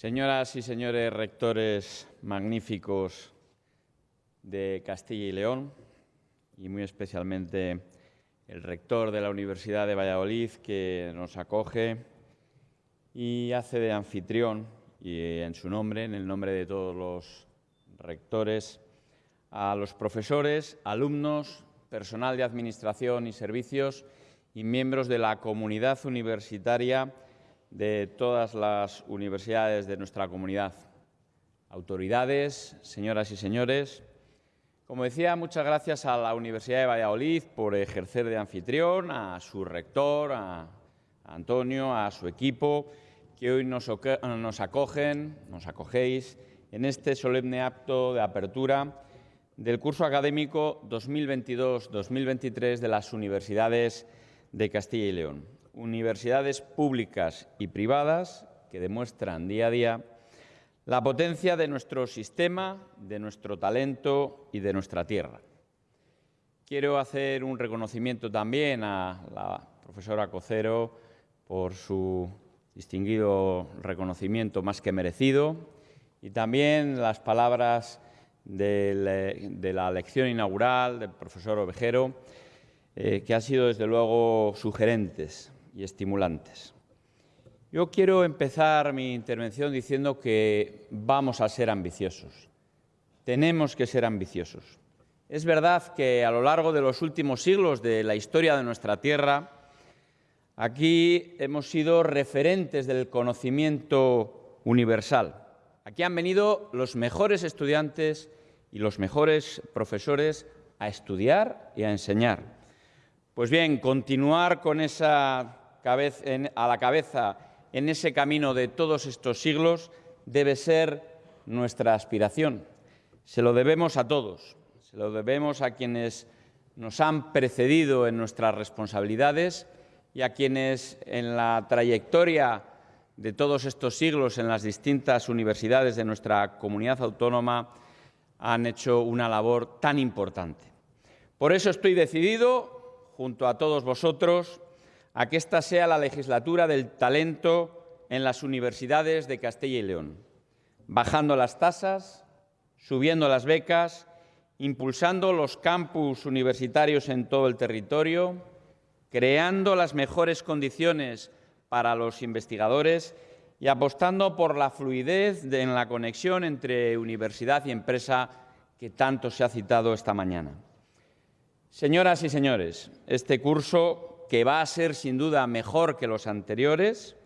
Señoras y señores rectores magníficos de Castilla y León, y muy especialmente el rector de la Universidad de Valladolid, que nos acoge y hace de anfitrión, y en su nombre, en el nombre de todos los rectores, a los profesores, alumnos, personal de administración y servicios y miembros de la comunidad universitaria de todas las universidades de nuestra comunidad. Autoridades, señoras y señores, como decía, muchas gracias a la Universidad de Valladolid por ejercer de anfitrión, a su rector, a Antonio, a su equipo, que hoy nos, acogen, nos acogéis en este solemne acto de apertura del curso académico 2022-2023 de las universidades de Castilla y León universidades públicas y privadas que demuestran día a día la potencia de nuestro sistema, de nuestro talento y de nuestra tierra. Quiero hacer un reconocimiento también a la profesora Cocero por su distinguido reconocimiento más que merecido y también las palabras de, la lección inaugural del profesor Ovejero, eh, que han sido desde luego sugerentes y estimulantes. Yo quiero empezar mi intervención diciendo que vamos a ser ambiciosos. Tenemos que ser ambiciosos. Es verdad que a lo largo de los últimos siglos de la historia de nuestra tierra, aquí hemos sido referentes del conocimiento universal. Aquí han venido los mejores estudiantes y los mejores profesores a estudiar y a enseñar. Pues bien, continuar con esa a la cabeza en ese camino de todos estos siglos debe ser nuestra aspiración. Se lo debemos a todos, se lo debemos a quienes nos han precedido en nuestras responsabilidades y a quienes en la trayectoria de todos estos siglos en las distintas universidades de nuestra comunidad autónoma han hecho una labor tan importante. Por eso estoy decidido, junto a todos vosotros, a que esta sea la legislatura del talento en las universidades de Castilla y León, bajando las tasas, subiendo las becas, impulsando los campus universitarios en todo el territorio, creando las mejores condiciones para los investigadores y apostando por la fluidez en la conexión entre universidad y empresa que tanto se ha citado esta mañana. Señoras y señores, este curso que va a ser sin duda mejor que los anteriores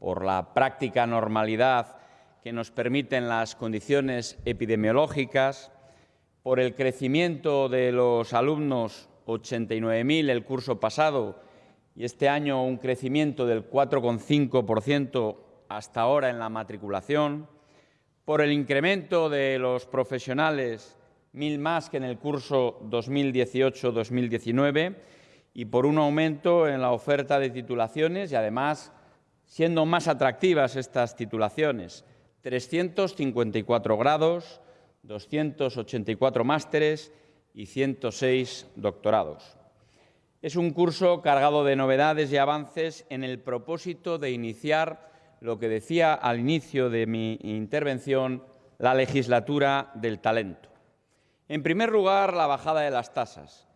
por la práctica normalidad que nos permiten las condiciones epidemiológicas, por el crecimiento de los alumnos, 89.000 el curso pasado, y este año un crecimiento del 4,5% hasta ahora en la matriculación, por el incremento de los profesionales, mil más que en el curso 2018-2019, y por un aumento en la oferta de titulaciones y, además, siendo más atractivas estas titulaciones. 354 grados, 284 másteres y 106 doctorados. Es un curso cargado de novedades y avances en el propósito de iniciar lo que decía al inicio de mi intervención, la legislatura del talento. En primer lugar, la bajada de las tasas.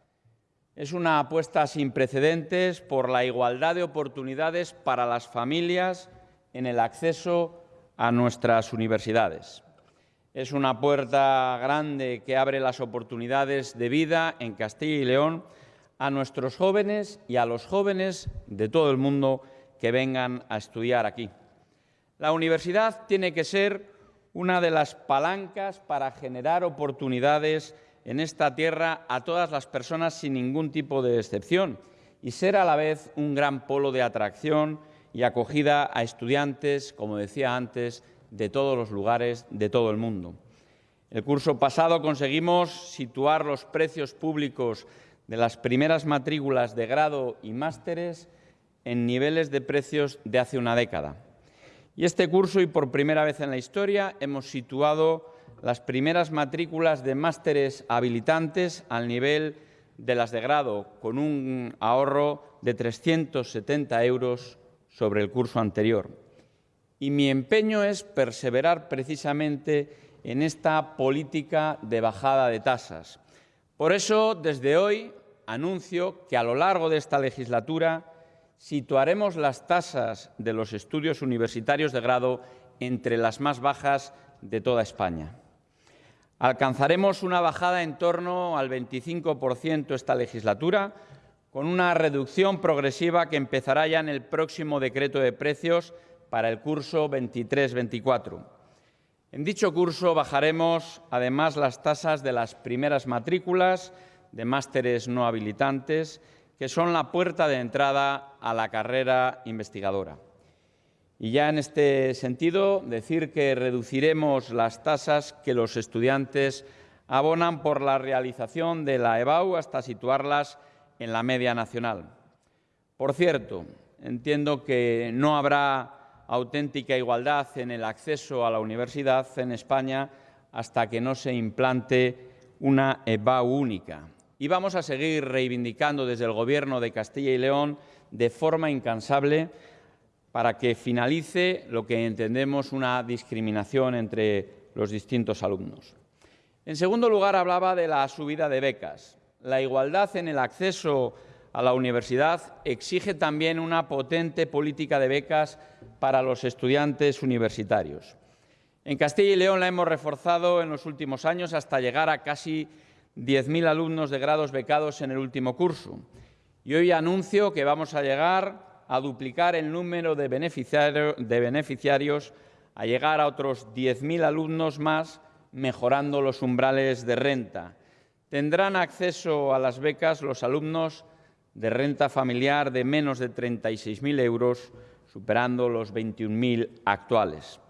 Es una apuesta sin precedentes por la igualdad de oportunidades para las familias en el acceso a nuestras universidades. Es una puerta grande que abre las oportunidades de vida en Castilla y León a nuestros jóvenes y a los jóvenes de todo el mundo que vengan a estudiar aquí. La universidad tiene que ser una de las palancas para generar oportunidades en esta tierra a todas las personas sin ningún tipo de excepción y ser a la vez un gran polo de atracción y acogida a estudiantes, como decía antes, de todos los lugares de todo el mundo. El curso pasado conseguimos situar los precios públicos de las primeras matrículas de grado y másteres en niveles de precios de hace una década. Y este curso, y por primera vez en la historia, hemos situado las primeras matrículas de másteres habilitantes al nivel de las de grado, con un ahorro de 370 euros sobre el curso anterior. y mi empeño es perseverar precisamente en esta política de bajada de tasas. Por eso, desde hoy, anuncio que a lo largo de esta legislatura situaremos las tasas de los estudios universitarios de grado entre las más bajas de toda España. Alcanzaremos una bajada en torno al 25% esta legislatura, con una reducción progresiva que empezará ya en el próximo decreto de precios para el curso 23-24. En dicho curso bajaremos además las tasas de las primeras matrículas de másteres no habilitantes, que son la puerta de entrada a la carrera investigadora. Y ya en este sentido, decir que reduciremos las tasas que los estudiantes abonan por la realización de la EBAU hasta situarlas en la media nacional. Por cierto, entiendo que no habrá auténtica igualdad en el acceso a la universidad en España hasta que no se implante una EBAU única. Y vamos a seguir reivindicando desde el Gobierno de Castilla y León de forma incansable para que finalice lo que entendemos una discriminación entre los distintos alumnos. En segundo lugar, hablaba de la subida de becas. La igualdad en el acceso a la universidad exige también una potente política de becas para los estudiantes universitarios. En Castilla y León la hemos reforzado en los últimos años hasta llegar a casi 10.000 alumnos de grados becados en el último curso. Y hoy anuncio que vamos a llegar a duplicar el número de, beneficiarios, a llegar a otros 10.000 alumnos más, mejorando los umbrales de renta. Tendrán acceso a las becas los alumnos de renta familiar de menos de 36.000 euros, superando los 21.000 actuales.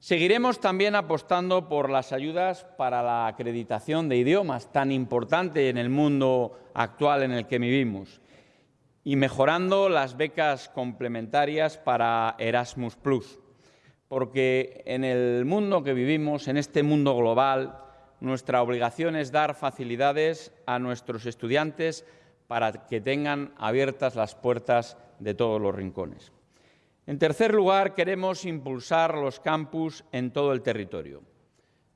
Seguiremos también apostando por las ayudas para la acreditación de idiomas, tan importante en el mundo actual en el que vivimos y mejorando las becas complementarias para Erasmus Plus, porque en el mundo que vivimos, en este mundo global, nuestra obligación es dar facilidades a nuestros estudiantes para que tengan abiertas las puertas de todos los rincones. En tercer lugar, queremos impulsar los campus en todo el territorio.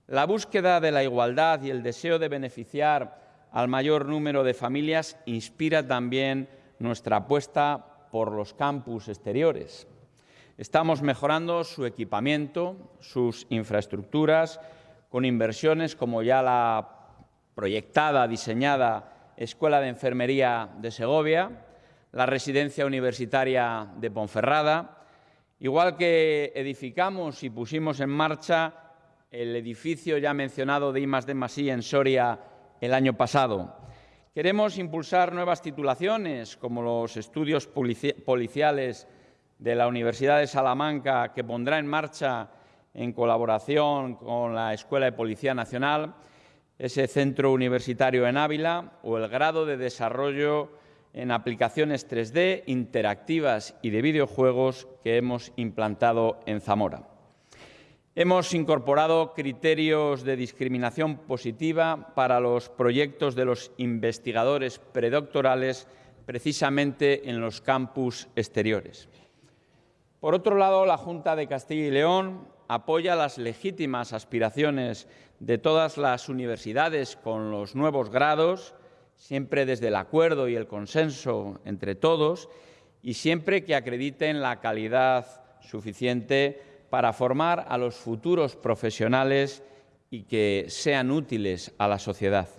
La búsqueda de la igualdad y el deseo de beneficiar al mayor número de familias inspira también nuestra apuesta por los campus exteriores. Estamos mejorando su equipamiento, sus infraestructuras, con inversiones como ya la proyectada, diseñada Escuela de Enfermería de Segovia, la Residencia Universitaria de Ponferrada, igual que edificamos y pusimos en marcha el edificio ya mencionado de I de en Soria el año pasado. Queremos impulsar nuevas titulaciones, como los estudios policiales de la Universidad de Salamanca, que pondrá en marcha en colaboración con la Escuela de Policía Nacional, ese centro universitario en Ávila o el grado de desarrollo en aplicaciones 3D interactivas y de videojuegos que hemos implantado en Zamora. Hemos incorporado criterios de discriminación positiva para los proyectos de los investigadores predoctorales precisamente en los campus exteriores. Por otro lado, la Junta de Castilla y León apoya las legítimas aspiraciones de todas las universidades con los nuevos grados, siempre desde el acuerdo y el consenso entre todos, y siempre que acrediten la calidad suficiente para formar a los futuros profesionales y que sean útiles a la sociedad.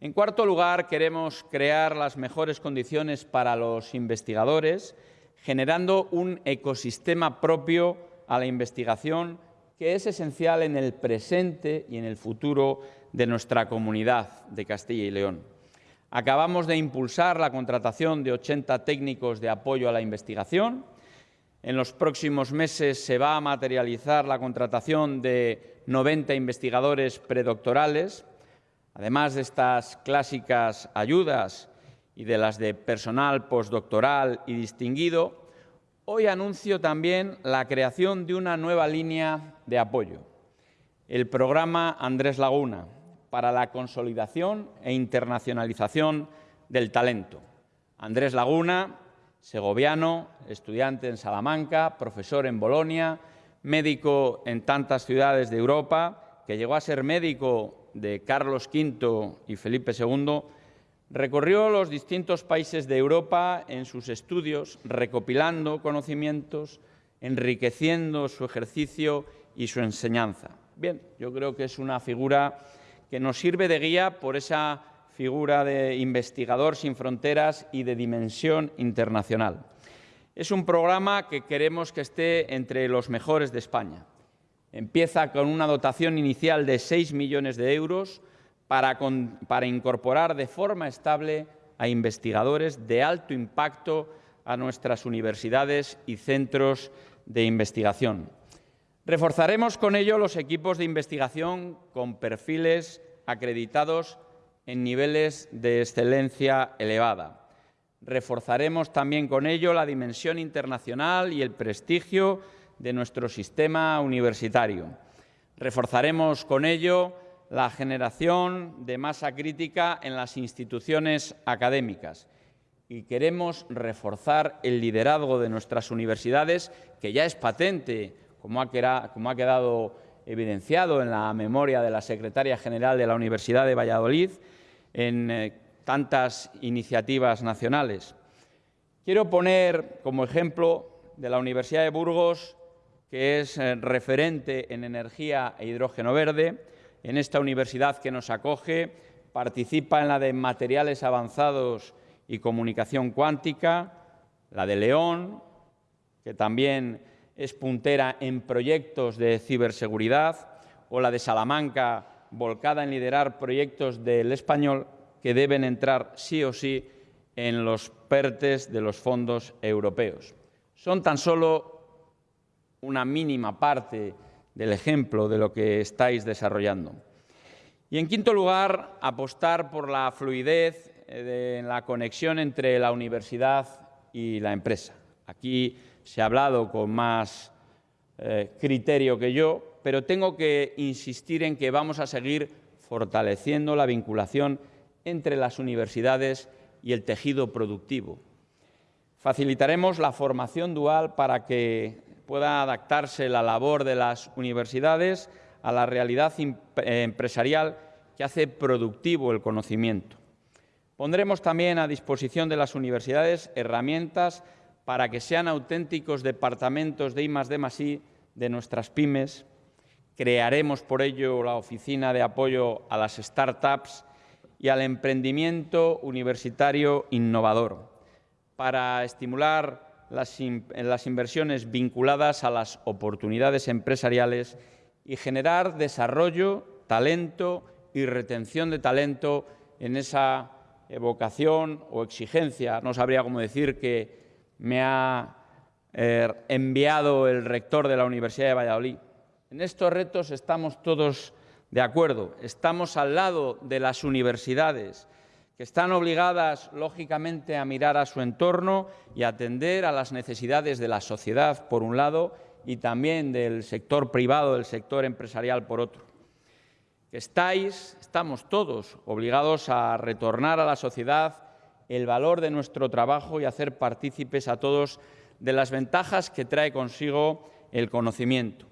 En cuarto lugar, queremos crear las mejores condiciones para los investigadores, generando un ecosistema propio a la investigación que es esencial en el presente y en el futuro de nuestra comunidad de Castilla y León. Acabamos de impulsar la contratación de 80 técnicos de apoyo a la investigación, en los próximos meses se va a materializar la contratación de 90 investigadores predoctorales, además de estas clásicas ayudas y de las de personal postdoctoral y distinguido, hoy anuncio también la creación de una nueva línea de apoyo, el programa Andrés Laguna, para la consolidación e internacionalización del talento. Andrés Laguna segoviano, estudiante en Salamanca, profesor en Bolonia, médico en tantas ciudades de Europa, que llegó a ser médico de Carlos V y Felipe II, recorrió los distintos países de Europa en sus estudios, recopilando conocimientos, enriqueciendo su ejercicio y su enseñanza. Bien, yo creo que es una figura que nos sirve de guía por esa figura de investigador sin fronteras y de dimensión internacional. Es un programa que queremos que esté entre los mejores de España. Empieza con una dotación inicial de 6 millones de euros para, para incorporar de forma estable a investigadores de alto impacto a nuestras universidades y centros de investigación. Reforzaremos con ello los equipos de investigación con perfiles acreditados en niveles de excelencia elevada. Reforzaremos también con ello la dimensión internacional y el prestigio de nuestro sistema universitario. Reforzaremos con ello la generación de masa crítica en las instituciones académicas y queremos reforzar el liderazgo de nuestras universidades, que ya es patente, como ha, quedado evidenciado en la memoria de la secretaria general de la Universidad de Valladolid, en eh, tantas iniciativas nacionales. Quiero poner como ejemplo de la Universidad de Burgos, que es eh, referente en energía e hidrógeno verde. En esta universidad que nos acoge participa en la de materiales avanzados y comunicación cuántica, la de León, que también es puntera en proyectos de ciberseguridad, o la de Salamanca, volcada en liderar proyectos del español que deben entrar sí o sí en los PERTES de los fondos europeos. Son tan solo una mínima parte del ejemplo de lo que estáis desarrollando. Y en quinto lugar, apostar por la fluidez eh, en la conexión entre la universidad y la empresa. Aquí se ha hablado con más eh, criterio que yo, pero tengo que insistir en que vamos a seguir fortaleciendo la vinculación entre las universidades y el tejido productivo. Facilitaremos la formación dual para que pueda adaptarse la labor de las universidades a la realidad empresarial que hace productivo el conocimiento. Pondremos también a disposición de las universidades herramientas para que sean auténticos departamentos de I+D+I de nuestras pymes, Crearemos por ello la Oficina de Apoyo a las Startups y al Emprendimiento Universitario Innovador para estimular las, inversiones vinculadas a las oportunidades empresariales y generar desarrollo, talento y retención de talento en esa vocación o exigencia, no sabría cómo decir, que me ha eh, enviado el rector de la Universidad de Valladolid en estos retos estamos todos de acuerdo. Estamos al lado de las universidades, que están obligadas, lógicamente, a mirar a su entorno y atender a las necesidades de la sociedad, por un lado, y también del sector privado, del sector empresarial, por otro. Estáis, estamos todos obligados a retornar a la sociedad el valor de nuestro trabajo y hacer partícipes a todos de las ventajas que trae consigo el conocimiento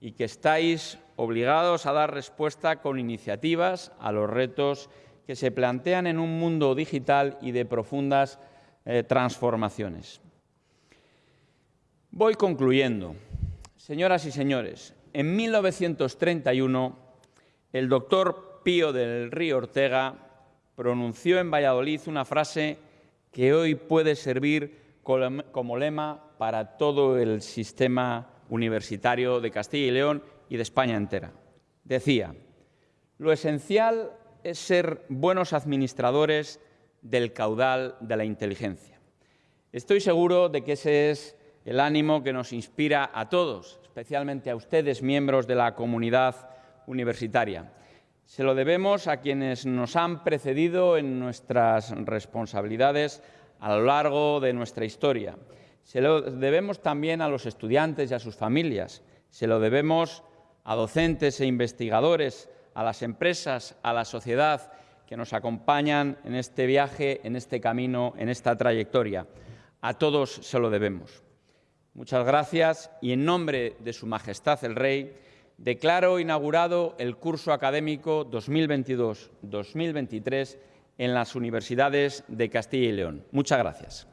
y que estáis obligados a dar respuesta con iniciativas a los retos que se plantean en un mundo digital y de profundas eh, transformaciones. Voy concluyendo. Señoras y señores, en 1931 el doctor Pío del Río Ortega pronunció en Valladolid una frase que hoy puede servir como lema para todo el sistema universitario de Castilla y León y de España entera. Decía, lo esencial es ser buenos administradores del caudal de la inteligencia. Estoy seguro de que ese es el ánimo que nos inspira a todos, especialmente a ustedes, miembros de la comunidad universitaria. Se lo debemos a quienes nos han precedido en nuestras responsabilidades a lo largo de nuestra historia se lo debemos también a los estudiantes y a sus familias. Se lo debemos a docentes e investigadores, a las empresas, a la sociedad que nos acompañan en este viaje, en este camino, en esta trayectoria. A todos se lo debemos. Muchas gracias y en nombre de Su Majestad el Rey, declaro inaugurado el curso académico 2022-2023 en las universidades de Castilla y León. Muchas gracias.